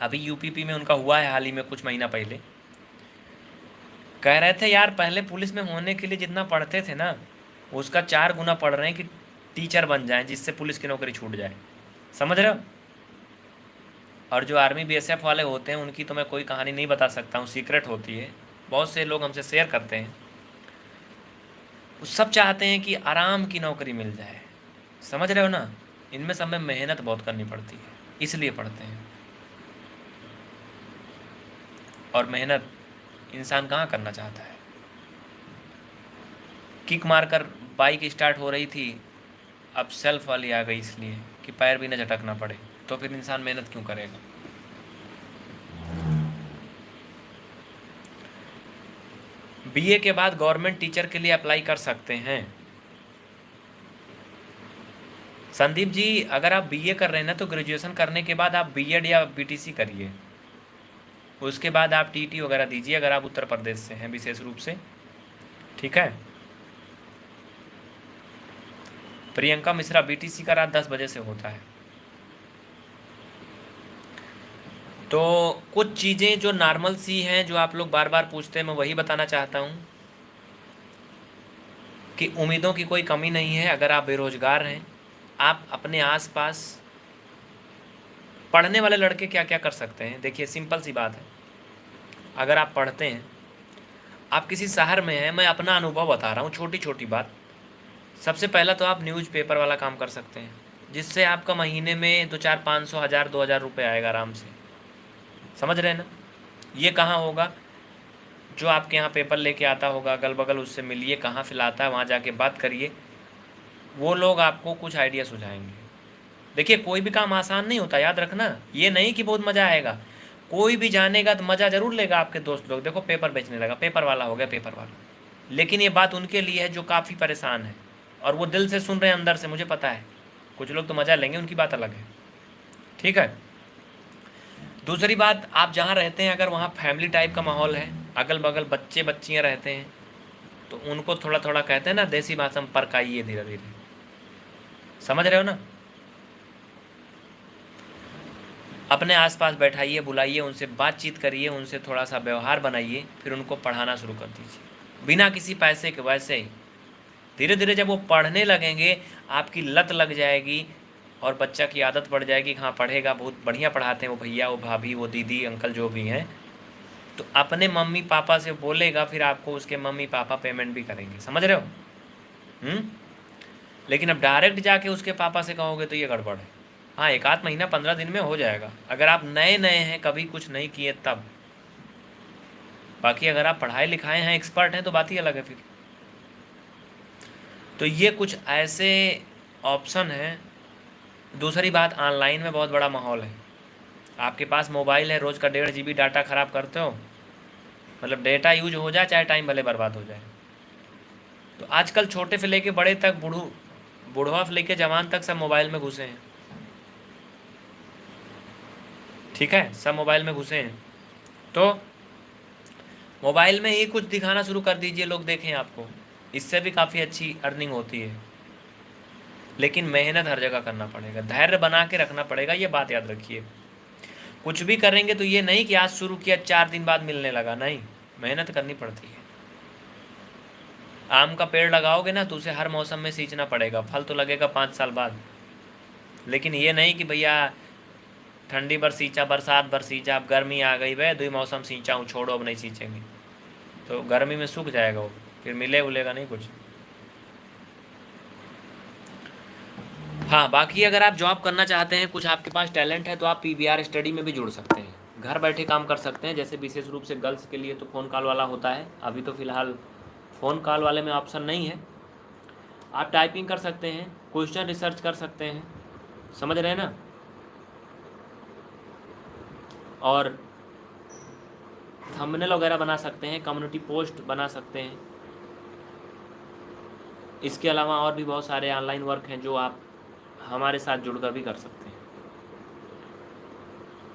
अभी यूपीपी में उनका हुआ है हाल ही में कुछ महीना पहले। कह रहे थे, यार, पहले पुलिस में होने के लिए जितना पढ़ते थे ना उसका चार गुना पढ़ रहे हैं कि टीचर बन जाए जिससे पुलिस की नौकरी छूट जाए। समझ रहे हो? और जो आर्मी बीएसएफ वाले होते हैं, उनकी तो मैं कोई कहानी नहीं बता सकता हूँ, सीक्रेट होती है। बहुत से लोग हमसे शेयर करते हैं। वो सब चाहते हैं कि आराम की नौकरी मिल जाए। समझ रहे हो ना? इनमें सब में मेहनत बहुत करनी पड़ती है, इसलिए पढ़ते हैं। और मेहनत इंसान कहाँ करना चाहता है? किक मारकर बाइक स्टार्ट हो रही थी, अब सेल्फ वाली आ गई इसलिए कि पैर भी ना झटकना पड़े तो फिर इंसान मेहनत क्यों करेगा? बीए के बाद गवर्नमेंट टीचर के लिए अप्लाई कर सकते हैं। संदीप जी, अगर आप बीए कर रहे हैं ना तो ग्रेजुएशन करने के बाद आप बीएड या बीटीसी करिए। उसके बाद आप टीटी वगैरह दीजिए, अगर आप उत्तर प्रदेश से हैं, विशेष रूप से। ठीक है? प्रियंका मिश्रा बीटीसी का रात दस बजे से होता है। तो कुछ चीज़ें जो नॉर्मल सी हैं, जो आप लोग बार बार पूछते हैं, मैं वही बताना चाहता हूँ कि उम्मीदों की कोई कमी नहीं है, अगर आप बेरोज़गार हैं, आप अपने आसपास पढ़ने वाले लड़के क्या क्या कर सकते हैं? देखिए सिंपल सी बात है। अगर आप पढ़ते हैं, आप किसी शहर में हैं, मैं अपना अनुभव बता रहा हूँ छोटी छोटी बात। सबसे पहला तो आप न्यूज़ पेपर वाला काम कर सकते हैं, जिससे आपका महीने में दो चार पाँच सौ, हज़ार, दो हज़ार रुपये आएगा आराम से। समझ रहे हैं ना? ये कहाँ होगा? जो आपके यहाँ पेपर लेके आता होगा अगल बगल उससे मिलिए, कहाँ फिलाता है, वहाँ जाके बात करिए, वो लोग आपको कुछ आइडिया सुझाएँगे। देखिए, कोई भी काम आसान नहीं होता, याद रखना, ये नहीं कि बहुत मज़ा आएगा। कोई भी जानेगा तो मज़ा ज़रूर लेगा आपके दोस्त लोग। देखो, पेपर बेचने लगा, पेपर वाला हो गया, पेपर वाला। लेकिन ये बात उनके लिए है, जो काफ़ी परेशान है। और वो दिल से सुन रहे हैं अंदर से, मुझे पता है। कुछ लोग तो मज़ा लेंगे, उनकी बात अलग है। ठीक है? दूसरी बात, आप जहाँ रहते हैं, अगर वहाँ फैमिली टाइप का माहौल है अगल बगल बच्चे बच्चियाँ रहते हैं तो उनको थोड़ा थोड़ा कहते हैं ना, देसी भाषा में परकाइए धीरे धीरे समझ रहे हो ना? अपने आसपास बैठाइए, बुलाइए, उनसे बातचीत करिए, उनसे थोड़ा सा व्यवहार बनाइए, फिर उनको पढ़ाना शुरू कर दीजिए। बिना किसी पैसे के, वैसे ही। धीरे धीरे जब वो पढ़ने लगेंगे, आपकी लत लग जाएगी और बच्चा की आदत पड़ जाएगी हाँ पढ़ेगा, बहुत बढ़िया पढ़ाते हैं वो भैया, वो भाभी, वो दीदी, अंकल जो भी हैं। तो अपने मम्मी पापा से बोलेगा, फिर आपको उसके मम्मी पापा पेमेंट भी करेंगे। समझ रहे हो? हुँ? लेकिन अब डायरेक्ट जाके उसके पापा से कहोगे तो ये गड़बड़ है। हाँ एक आध महीना, पंद्रह दिन में हो जाएगा। अगर आप नए नए हैं, कभी कुछ नहीं किए तब। बाकी अगर आप पढ़ाए लिखाए हैं एक्सपर्ट हैं तो बात ही अलग है फिर। तो ये कुछ ऐसे ऑप्शन हैं। दूसरी बात ऑनलाइन में बहुत बड़ा माहौल है। आपके पास मोबाइल है, रोज़ का डेढ़ जीबी डाटा ख़राब करते हो। मतलब डेटा यूज़ हो जाए, चाहे टाइम भले बर्बाद हो जाए। तो आजकल छोटे से लेके बड़े तक, बूढ़ू, बूढ़वा से लेके जवान तक सब मोबाइल में घुसे हैं। ठीक है? सब मोबाइल में घुसे हैं। तो मोबाइल में ही कुछ दिखाना शुरू कर दीजिए, लोग देखें आपको। इससे भी काफ़ी अच्छी अर्निंग होती है। लेकिन मेहनत हर जगह करना पड़ेगा। धैर्य बना के रखना पड़ेगा, ये बात याद रखिए। कुछ भी करेंगे तो ये नहीं कि आज शुरू किया, चार दिन बाद मिलने लगा। नहीं, मेहनत करनी पड़ती है। आम का पेड़ लगाओगे ना तो उसे हर मौसम में सींचना पड़ेगा। फल तो लगेगा पाँच साल बाद। लेकिन ये नहीं कि भैया, ठंडी भर सींचा, बरसात भर सींचा, अब गर्मी आ गई भाई दो मौसम सींचा हूँ, छोड़ो, अब नहीं सींचेंगे। तो गर्मी में सूख जाएगा वो। फिर मिले उलेगा नहीं कुछ। हाँ बाकी अगर आप जॉब करना चाहते हैं, कुछ आपके पास टैलेंट है तो आप पी स्टडी में भी जुड़ सकते हैं। घर बैठे काम कर सकते हैं, जैसे विशेष रूप से गर्ल्स के लिए तो फ़ोन कॉल वाला होता है। अभी तो फ़िलहाल फ़ोन कॉल वाले में ऑप्शन नहीं है। आप टाइपिंग कर सकते हैं क्वेश्चन रिसर्च कर सकते हैं। समझ रहे हैं ना? और थंबनेल वगैरह बना सकते हैं कम्युनिटी पोस्ट बना सकते हैं। इसके अलावा और भी बहुत सारे ऑनलाइन वर्क हैं जो आप हमारे साथ जुड़कर भी कर सकते हैं।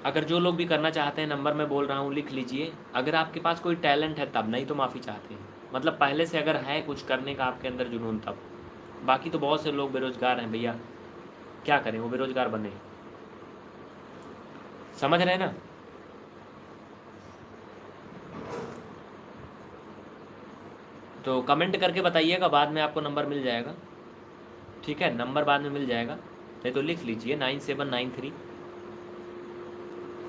अगर जो लोग भी करना चाहते हैं नंबर मैं बोल रहा हूँ, लिख लीजिए। अगर आपके पास कोई टैलेंट है, तब नहीं तो माफ़ी चाहते हैं। मतलब पहले से अगर है कुछ करने का आपके अंदर जुनून, तब। बाकी तो बहुत से लोग बेरोज़गार हैं भैया। क्या करें? वो बेरोज़गार बने। समझ रहे हैं ना? तो कमेंट करके बताइएगा, बाद में आपको नंबर मिल जाएगा। ठीक है? नंबर बाद में मिल जाएगा। नहीं तो लिख लीजिए nine seven nine three.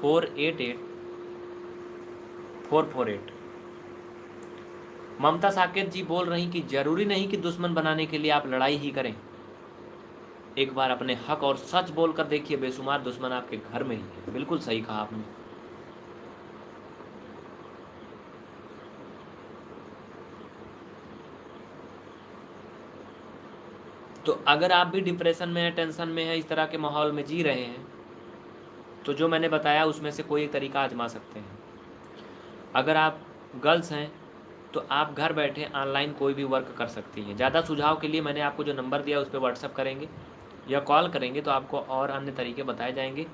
Four eight eight. Four four eight. Mamta Saket ji बोल रही कि ज़रूरी नहीं कि दुश्मन बनाने के लिए आप लड़ाई ही करें। एक बार अपने हक और सच बोल कर देखिए, बेशुमार दुश्मन आपके घर में ही है। बिल्कुल सही कहा आपने। तो अगर आप भी डिप्रेशन में हैं टेंशन में है, इस तरह के माहौल में जी रहे हैं तो जो मैंने बताया उसमें से कोई एक तरीका आजमा सकते हैं। अगर आप गर्ल्स हैं तो आप घर बैठे ऑनलाइन कोई भी वर्क कर सकती हैं। ज़्यादा सुझाव के लिए मैंने आपको जो नंबर दिया उस पर व्हाट्सअप करेंगे या कॉल करेंगे तो आपको और अन्य तरीके बताए जाएँगे।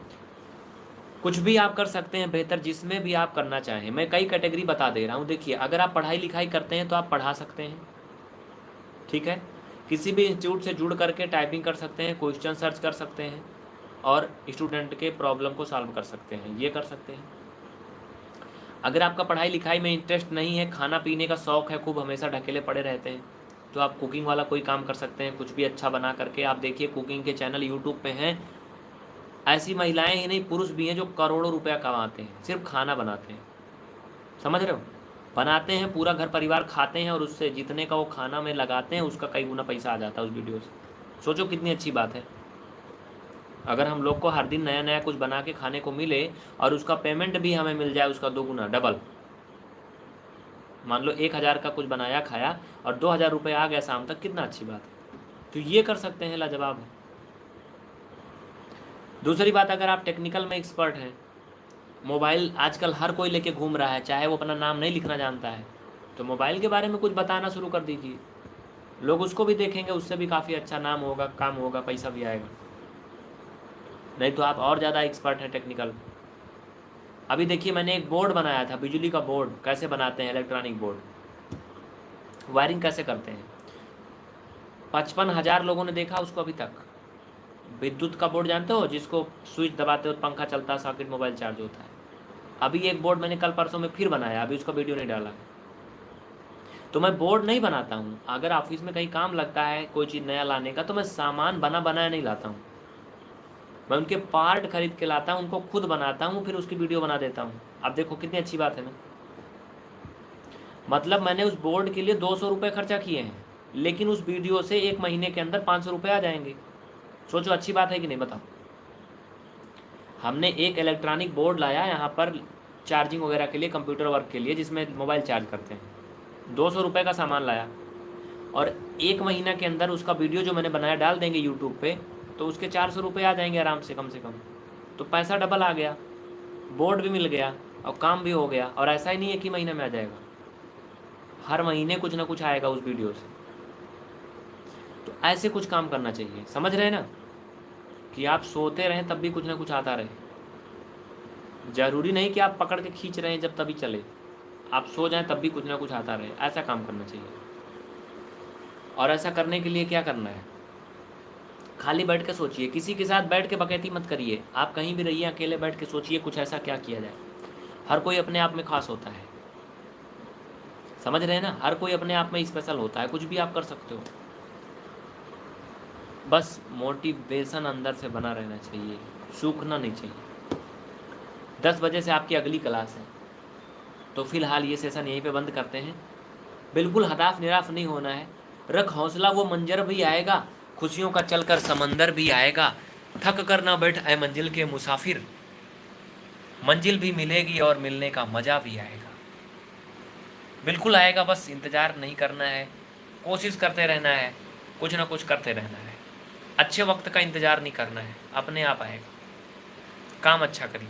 कुछ भी आप कर सकते हैं बेहतर जिसमें भी आप करना चाहें। मैं कई कैटेगरी बता दे रहा हूँ। देखिए, अगर आप पढ़ाई लिखाई करते हैं तो आप पढ़ा सकते हैं। ठीक है? किसी भी इंस्टीट्यूट से जुड़ करके टाइपिंग कर सकते हैं, क्वेश्चन सर्च कर सकते हैं और स्टूडेंट के प्रॉब्लम को सॉल्व कर सकते हैं, ये कर सकते हैं। अगर आपका पढ़ाई लिखाई में इंटरेस्ट नहीं है, खाना पीने का शौक़ है, खूब हमेशा ढकेले पड़े रहते हैं तो आप कुकिंग वाला कोई काम कर सकते हैं, कुछ भी अच्छा बना करके। आप देखिए, कुकिंग के चैनल यूट्यूब पे हैं, ऐसी महिलाएँ ही नहीं, पुरुष भी हैं जो करोड़ों रुपया कमाते हैं, सिर्फ़ खाना बनाते हैं। समझ रहे हो? बनाते हैं, पूरा घर परिवार खाते हैं और उससे जितने का वो खाना में लगाते हैं, उसका कई गुना पैसा आ जाता है उस वीडियो से। सोचो कितनी अच्छी बात है। अगर हम लोग को हर दिन नया नया कुछ बना के खाने को मिले और उसका पेमेंट भी हमें मिल जाए, उसका दो गुना, डबल। मान लो एक हज़ार का कुछ बनाया, खाया और दो हज़ार रुपये आ गया शाम तक, कितना अच्छी बात है। तो ये कर सकते हैं, लाजवाब है। दूसरी बात, अगर आप टेक्निकल में एक्सपर्ट हैं मोबाइल आजकल हर कोई लेके घूम रहा है, चाहे वो अपना नाम नहीं लिखना जानता है। तो मोबाइल के बारे में कुछ बताना शुरू कर दीजिए। लोग उसको भी देखेंगे, उससे भी काफ़ी अच्छा नाम होगा, काम होगा, पैसा भी आएगा। नहीं तो आप और ज़्यादा एक्सपर्ट हैं टेक्निकल अभी देखिए, मैंने एक बोर्ड बनाया था, बिजली का बोर्ड कैसे बनाते हैं इलेक्ट्रॉनिक बोर्ड वायरिंग कैसे करते हैं? पचपन हज़ार लोगों ने देखा उसको अभी तक। विद्युत का बोर्ड जानते हो, जिसको स्विच दबाते हो, पंखा चलता है सॉकेट मोबाइल चार्ज होता है। अभी एक बोर्ड मैंने कल परसों में फिर बनाया, अभी उसका वीडियो नहीं डाला। तो मैं बोर्ड नहीं बनाता हूँ। अगर ऑफ़िस में कहीं काम लगता है, कोई चीज़ नया लाने का तो मैं सामान बना बनाया नहीं लाता हूँ। मैं उनके पार्ट खरीद के लाता हूँ, उनको खुद बनाता हूँ, फिर उसकी वीडियो बना देता हूँ। अब देखो कितनी अच्छी बात है ना। मतलब मैंने उस बोर्ड के लिए दो सौ रुपये खर्चा किए हैं, लेकिन उस वीडियो से एक महीने के अंदर पाँच सौ रुपये आ जाएँगे। सोचो अच्छी बात है कि नहीं, बताओ। हमने एक इलेक्ट्रॉनिक बोर्ड लाया यहाँ पर चार्जिंग वगैरह के लिए कंप्यूटर वर्क के लिए, जिसमें मोबाइल चार्ज करते हैं। दो सौ रुपये का सामान लाया। और एक महीना के अंदर उसका वीडियो जो मैंने बनाया, डाल देंगे यूट्यूब पे तो उसके चार सौ रुपये आ जाएँगे आराम से, कम से कम। तो पैसा डबल आ गया बोर्ड भी मिल गया, और काम भी हो गया, और ऐसा ही नहीं है कि महीने में आ जाएगा। हर महीने कुछ ना कुछ आएगा उस वीडियो से। तो ऐसे कुछ काम करना चाहिए, समझ रहे हैं ना? कि आप सोते रहें, तब भी कुछ ना कुछ आता रहे। ज़रूरी नहीं कि आप पकड़ के खींच रहे हैं जब तभी चले। आप सो जाएँ, तब भी कुछ ना कुछ आता रहे। ऐसा काम करना चाहिए। और ऐसा करने के लिए क्या करना है? खाली बैठ के सोचिए। किसी के साथ बैठ के बकैती मत करिए। आप कहीं भी रहिए, अकेले बैठ के सोचिए कुछ ऐसा क्या किया जाए। हर कोई अपने आप में खास होता है। समझ रहे हैं ना? हर कोई अपने आप में स्पेशल होता है। कुछ भी आप कर सकते हो। बस मोटिवेशन अंदर से बना रहना चाहिए, सूखना नहीं चाहिए। दस बजे से आपकी अगली क्लास है। तो फ़िलहाल ये सेशन यहीं पे बंद करते हैं। बिल्कुल हताफ निराफ नहीं होना है। रख हौसला, वो मंजर भी आएगा। खुशियों का चलकर समंदर भी आएगा। थक कर ना बैठ आए मंजिल के मुसाफिर। मंजिल भी मिलेगी और मिलने का मज़ा भी आएगा। बिल्कुल आएगा, बस इंतज़ार नहीं करना है। कोशिश करते रहना है। कुछ ना कुछ करते रहना है। अच्छे वक्त का इंतज़ार नहीं करना है, अपने आप आएगा। काम अच्छा करिए।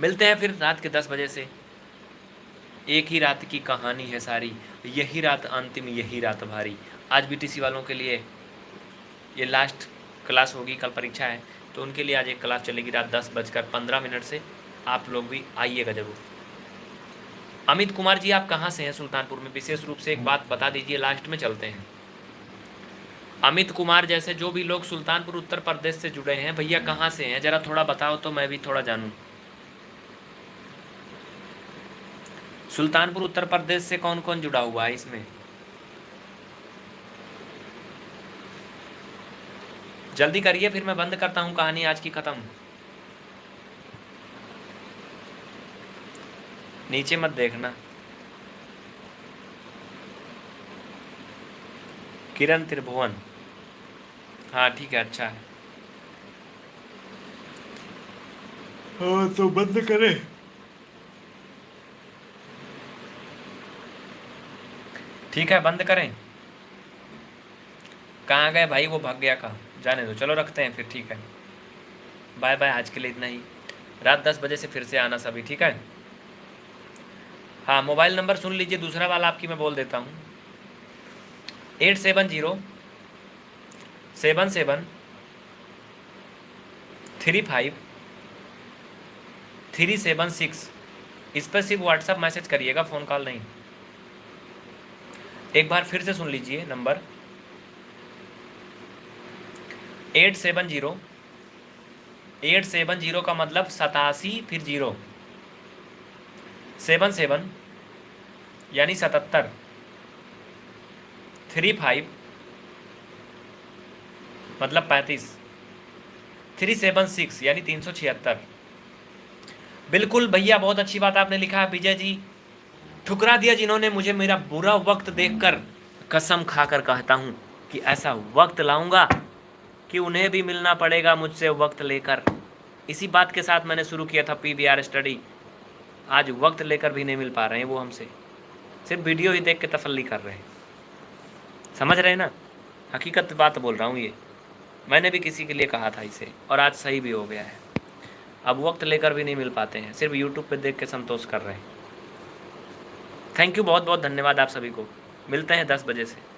मिलते हैं फिर रात के दस बजे से। एक ही रात की कहानी है सारी, यही रात अंतिम, यही रात भारी। आज बी वालों के लिए ये लास्ट क्लास होगी, कल परीक्षा है तो उनके लिए आज एक क्लास चलेगी रात दस बजकर पंद्रह मिनट से। आप लोग भी आइएगा ज़रूर। अमित कुमार जी, आप कहाँ से हैं? सुल्तानपुर में। विशेष रूप से एक बात बता दीजिए लास्ट में चलते हैं। अमित कुमार जैसे जो भी लोग सुल्तानपुर उत्तर प्रदेश से जुड़े हैं, भैया कहाँ से हैं? ज़रा थोड़ा बताओ तो मैं भी थोड़ा जानूँ। सुल्तानपुर उत्तर प्रदेश से कौन कौन जुड़ा हुआ है इसमें? जल्दी करिए, फिर मैं बंद करता हूँ कहानी आज की ख़त्म। नीचे मत देखना। किरण त्रिभुवन। हाँ ठीक है अच्छा है। हाँ तो बंद करें। ठीक है बंद करें। कहाँ गए भाई? वो भाग गया कहाँ? जाने दो। चलो रखते हैं फिर ठीक है। बाय बाय आज के लिए इतना ही। रात दस बजे से फिर से आना सभी ठीक है? हाँ मोबाइल नंबर सुन लीजिए दूसरा वाला आपकी मैं बोल देता हूँ। Eight seven zero, seven seven, three five, three seven six. इस पर सिर्फ़ व्हाट्सअप मैसेज करिएगा, फ़ोन कॉल नहीं। एक बार फिर से सुन लीजिए number. Eight seven zero, eight seven zero का मतलब सतासी, फिर ज़ीरो। सेवन सेवन, यानी सतहत्तर। थ्री फाइव मतलब पैंतीस, थ्री सेवन सिक्स, यानी तीन सौ छिहत्तर। बिल्कुल भैया, बहुत अच्छी बात आपने लिखा है, विजय जी। ठुकरा दिया जिन्होंने मुझे मेरा बुरा वक्त देखकर कसम खाकर कहता हूँ कि ऐसा वक्त लाऊँगा कि उन्हें भी मिलना पड़ेगा मुझसे वक्त लेकर। इसी बात के साथ मैंने शुरू किया था पीवीआर स्टडी। आज वक्त लेकर भी नहीं मिल पा रहे हैं वो हमसे। सिर्फ़ वीडियो ही देख के तसली कर रहे हैं। समझ रहे हैं ना? हकीकत बात बोल रहा हूँ ये। मैंने भी किसी के लिए कहा था इसे, और आज सही भी हो गया है। अब वक्त लेकर भी नहीं मिल पाते हैं, सिर्फ़ यूट्यूब पर देख के संतोष कर रहे हैं। थैंक यू बहुत बहुत धन्यवाद आप सभी को। मिलते हैं दस बजे से।